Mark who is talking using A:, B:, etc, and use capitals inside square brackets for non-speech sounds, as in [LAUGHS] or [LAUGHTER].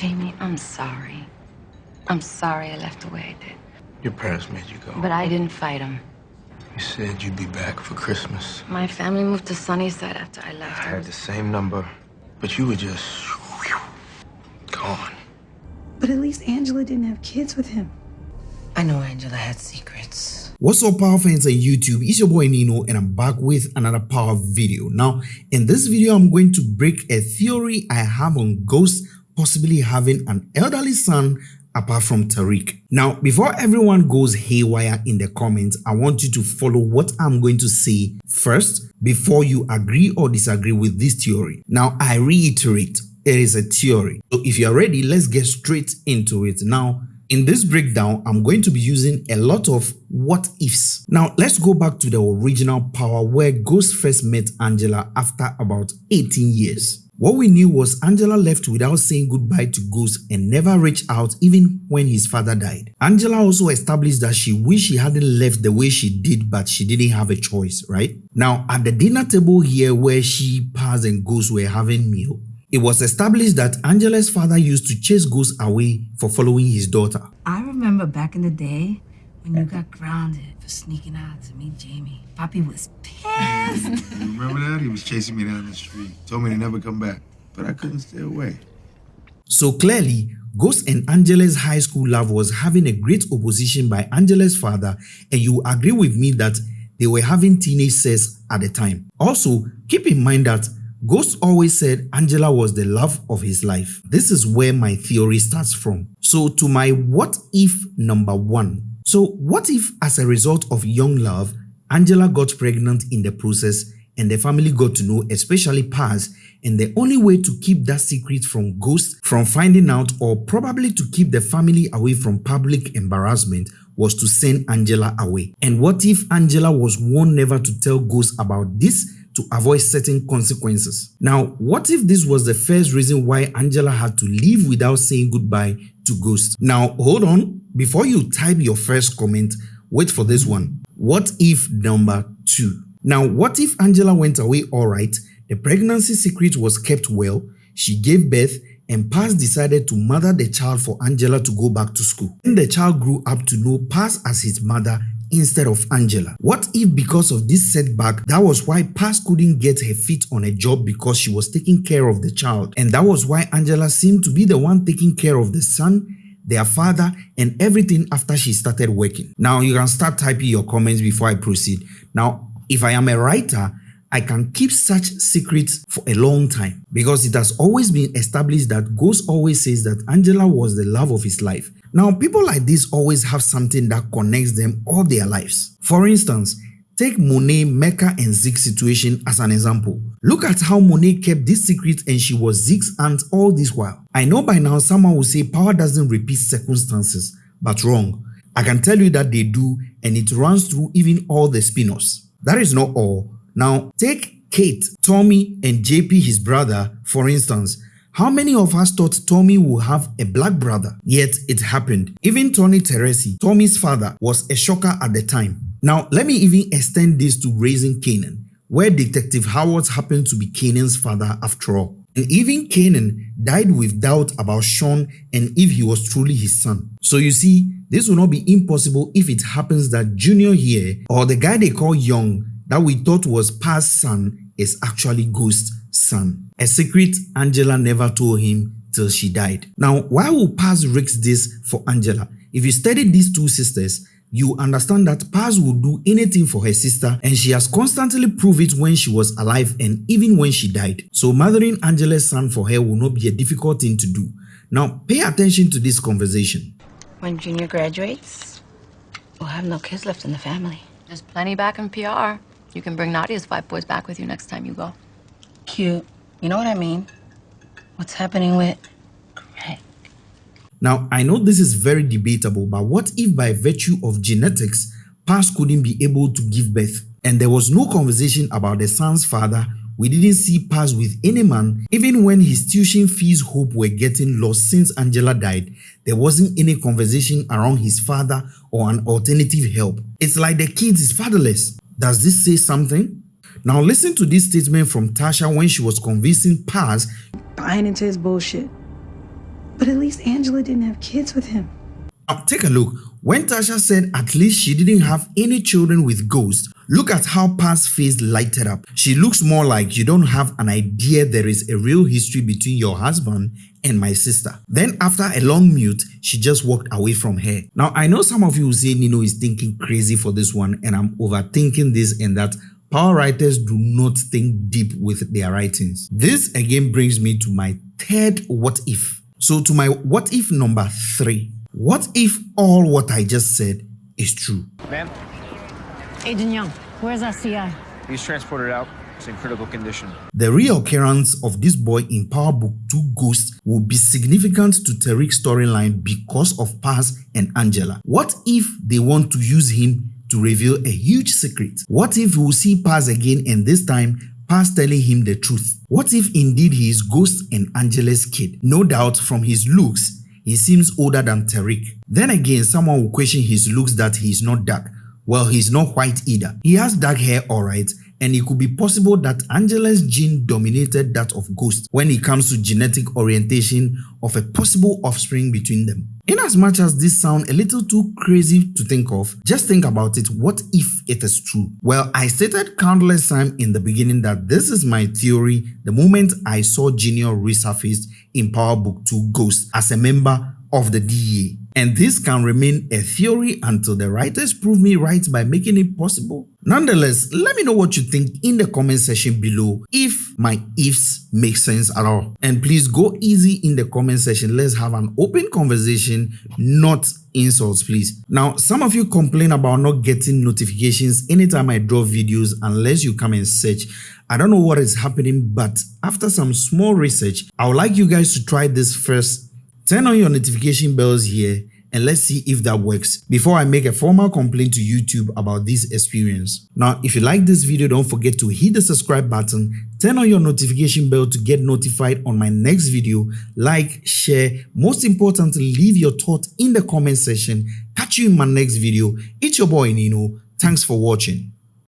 A: Jamie, I'm sorry. I'm sorry I left the way I did.
B: Your parents made you go.
A: But I didn't fight them.
B: You said you'd be back for Christmas.
A: My family moved to Sunnyside after I left.
B: I had the same number, but you were just gone.
C: But at least Angela didn't have kids with him.
D: I know Angela had secrets.
E: What's up power fans on YouTube, it's your boy Nino and I'm back with another power video. Now in this video I'm going to break a theory I have on ghosts possibly having an elderly son apart from Tariq. Now before everyone goes haywire in the comments, I want you to follow what I'm going to say first before you agree or disagree with this theory. Now I reiterate, it is a theory. So if you're ready, let's get straight into it. Now in this breakdown, I'm going to be using a lot of what ifs. Now, let's go back to the original power where Ghost first met Angela after about 18 years. What we knew was Angela left without saying goodbye to Ghost and never reached out even when his father died. Angela also established that she wished she hadn't left the way she did but she didn't have a choice, right? Now, at the dinner table here where she, Paz and Ghost were having meal, it was established that Angela's father used to chase Ghost away for following his daughter.
D: I remember back in the day when you got grounded for sneaking out to meet Jamie. Poppy was pissed. [LAUGHS]
F: You remember that? He was chasing me down the street. Told me to never come back. But I couldn't stay away.
E: So clearly, Ghost and Angela's high school love was having a great opposition by Angela's father and you agree with me that they were having teenage sex at the time. Also, keep in mind that Ghost always said Angela was the love of his life. This is where my theory starts from. So to my what if number one. So what if as a result of young love, Angela got pregnant in the process and the family got to know, especially Paz, and the only way to keep that secret from Ghost from finding out or probably to keep the family away from public embarrassment was to send Angela away. And what if Angela was warned never to tell Ghost about this to avoid certain consequences. Now, what if this was the first reason why Angela had to leave without saying goodbye to Ghost? Now, hold on. Before you type your first comment, wait for this one. What if number two? Now, what if Angela went away alright, the pregnancy secret was kept well, she gave birth, and Paz decided to mother the child for Angela to go back to school. Then the child grew up to know Paz as his mother instead of Angela? What if because of this setback, that was why Paz couldn't get her feet on a job because she was taking care of the child and that was why Angela seemed to be the one taking care of the son their father and everything after she started working. Now you can start typing your comments before I proceed. Now if I am a writer, I can keep such secrets for a long time because it has always been established that Ghost always says that Angela was the love of his life. Now, people like this always have something that connects them all their lives. For instance, take Monet, Mecca and Zeke's situation as an example. Look at how Monet kept this secret and she was Zeke's aunt all this while. I know by now someone will say power doesn't repeat circumstances, but wrong. I can tell you that they do and it runs through even all the spin-offs. That is not all. Now, take Kate, Tommy and JP his brother for instance. How many of us thought Tommy would have a black brother? Yet it happened. Even Tony Teresi, Tommy's father, was a shocker at the time. Now let me even extend this to Raising Kanan, where Detective Howard happened to be Kanan's father after all. And even Kanan died with doubt about Sean and if he was truly his son. So you see, this will not be impossible if it happens that Junior here, or the guy they call Young, that we thought was Paz's son, is actually Ghost's son. A secret Angela never told him till she died. Now, why will Paz risk this for Angela? If you study these two sisters, you understand that Paz would do anything for her sister and she has constantly proved it when she was alive and even when she died. So mothering Angela's son for her will not be a difficult thing to do. Now pay attention to this conversation.
A: When Junior graduates,
D: We'll have no kids left in the family.
A: there's plenty back in PR. You can bring Nadia's five boys back with you next time you go.
D: Cute. You know what I mean? What's happening with Greg?
E: Now I know this is very debatable but what if by virtue of genetics Paz couldn't be able to give birth and there was no conversation about the son's father we didn't see Paz with any man even when his tuition fees hope were getting lost since Angela died there wasn't any conversation around his father or an alternative help. It's like the kid is fatherless. Does this say something? Now listen to this statement from Tasha when she was convincing Paz
C: Buying into his bullshit. But at least Angela didn't have kids with him.
E: Now take a look. When Tasha said at least she didn't have any children with Ghost, look at how Paz face lighted up. She looks more like you don't have an idea there is a real history between your husband and my sister. Then after a long mute, she just walked away from her. Now I know some of you will say Nino is thinking crazy for this one and I'm overthinking this and that Power writers do not think deep with their writings. This again brings me to my third what if. So to my what if number three. What if all what I just said is true?
G: Ma'am,
H: Agent Young, where's our CI?
G: he's transported out. He's in critical condition.
E: The reoccurrence of this boy in Power Book 2 Ghost will be significant to Tariq's storyline because of Paz and Angela. What if they want to use him to reveal a huge secret? What if we will see Paz again and this time Paz telling him the truth? What if indeed he is Ghost and Angela's kid? No doubt from his looks, he seems older than Tariq. Then again, someone will question his looks that he is not dark. Well, he's not white either. He has dark hair alright, and it could be possible that Angela's gene dominated that of Ghost when it comes to genetic orientation of a possible offspring between them. In as much as this sounds a little too crazy to think of, just think about it what if it is true? Well, I stated countless times in the beginning that this is my theory the moment I saw Junior resurfaced in Power Book 2 Ghost as a member of the DEA. And this can remain a theory until the writers prove me right by making it possible. Nonetheless, let me know what you think in the comment section below if my ifs make sense at all. And please go easy in the comment section. Let's have an open conversation, not insults please. Now, some of you complain about not getting notifications anytime I drop videos unless you come and search. I don't know what is happening, but after some small research, I would like you guys to try this first Turn on your notification bells here and let's see if that works before I make a formal complaint to YouTube about this experience. Now, if you like this video, don't forget to hit the subscribe button, turn on your notification bell to get notified on my next video, like, share, most importantly, leave your thoughts in the comment section. Catch you in my next video. It's your boy Nino. Thanks for watching.